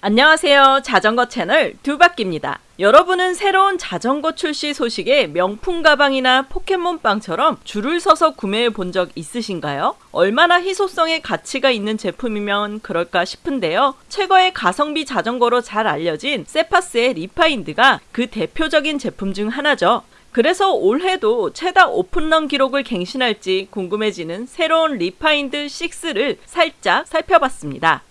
안녕하세요. 자전거 채널 두바퀴입니다. 여러분은 새로운 자전거 출시 소식에 명품 가방이나 포켓몬빵처럼 줄을 서서 구매해 본 적 있으신가요? 얼마나 희소성의 가치가 있는 제품이면 그럴까 싶은데요. 최고의 가성비 자전거로 잘 알려진 세파스의 리파인드가 그 대표적인 제품 중 하나죠. 그래서 올해도 최다 오픈런 기록을 갱신할지 궁금해지는 새로운 리파인드 6를 살짝 살펴봤습니다.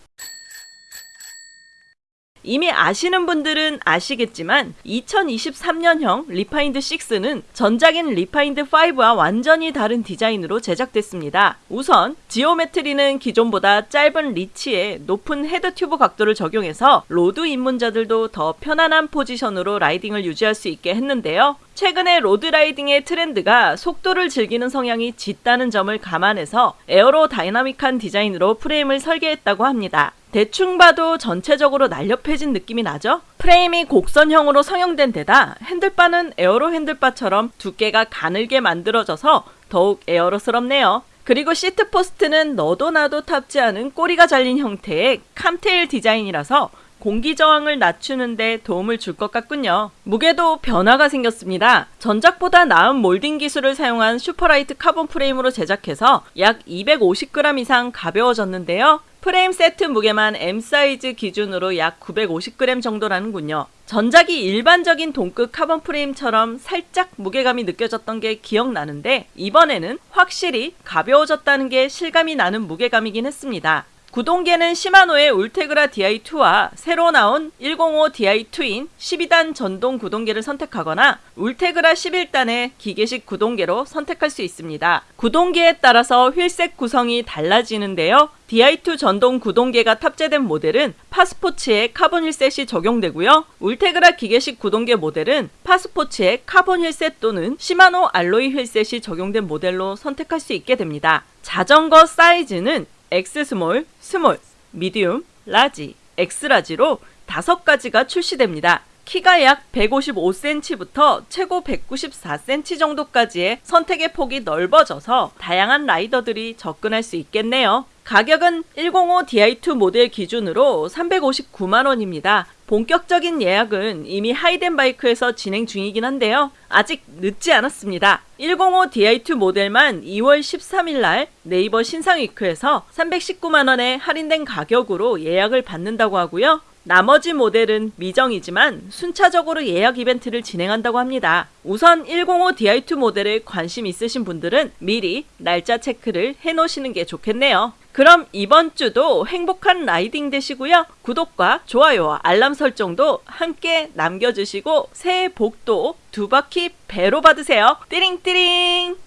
이미 아시는 분들은 아시겠지만 2023년형 리파인드 6는 전작인 리파인드 5와 완전히 다른 디자인으로 제작됐습니다. 우선 geometry는 기존보다 짧은 reach에 높은 head tube 각도를 적용해서 road 입문자들도 더 편안한 포지션으로 riding을 유지할 수 있게 했는데요. 최근에 road riding의 트렌드가 속도를 즐기는 성향이 짙다는 점을 감안해서 aerodynamic한 디자인으로 프레임을 설계했다고 합니다. 대충 봐도 전체적으로 날렵해진 느낌이 나죠? 프레임이 곡선형으로 성형된 데다 handlebar는 aero handlebar처럼 두께가 가늘게 만들어져서 더욱 aero스럽네요. 그리고 seat post는 너도 나도 탑지 않은 꼬리가 잘린 형태의 Kammtail 디자인이라서 공기 저항을 낮추는데 도움을 줄 것 같군요. 무게도 변화가 생겼습니다. 전작보다 나은 몰딩 기술을 사용한 superlight 카본 프레임으로 제작해서 약 250g 이상 가벼워졌는데요. 프레임 세트 무게만 M 사이즈 기준으로 약 950g 정도라는군요. 전작이 일반적인 동급 카본 프레임처럼 살짝 무게감이 느껴졌던 게 기억나는데 이번에는 확실히 가벼워졌다는 게 실감이 나는 무게감이긴 했습니다. 구동계는 시마노의 울테그라 DI2와 새로 나온 105 DI2인 12단 전동 구동계를 선택하거나 울테그라 11단의 기계식 구동계로 선택할 수 있습니다. 구동계에 따라서 wheelset 구성이 달라지는데요. DI2 전동 구동계가 탑재된 모델은 파스포츠의 카본 wheelset이 적용되고요. 울테그라 기계식 구동계 모델은 파스포츠의 카본 wheelset 또는 시마노 alloy wheelset이 적용된 모델로 선택할 수 있게 됩니다. 자전거 사이즈는 X-small, small, medium, large, X-large로 다섯 가지가 출시됩니다. 키가 약 155cm부터 최고 194cm 정도까지의 선택의 폭이 넓어져서 다양한 rider들이 접근할 수 있겠네요. 가격은 105 DI2 모델 기준으로 359만원입니다. 본격적인 예약은 이미 하이덴바이크에서 진행 중이긴 한데요. 아직 늦지 않았습니다. 105 DI2 모델만 2월 13일 날 네이버 신상위크에서 319만원의 할인된 가격으로 예약을 받는다고 하고요. 나머지 모델은 미정이지만 순차적으로 예약 이벤트를 진행한다고 합니다. 우선 105 DI2 모델에 관심 있으신 분들은 미리 날짜 체크를 해놓으시는 게 좋겠네요. 그럼 이번 주도 행복한 라이딩 되시고요. 구독과 좋아요와 알람 설정도 함께 남겨주시고 새해 복도 두 바퀴 배로 받으세요. 띠링띠링!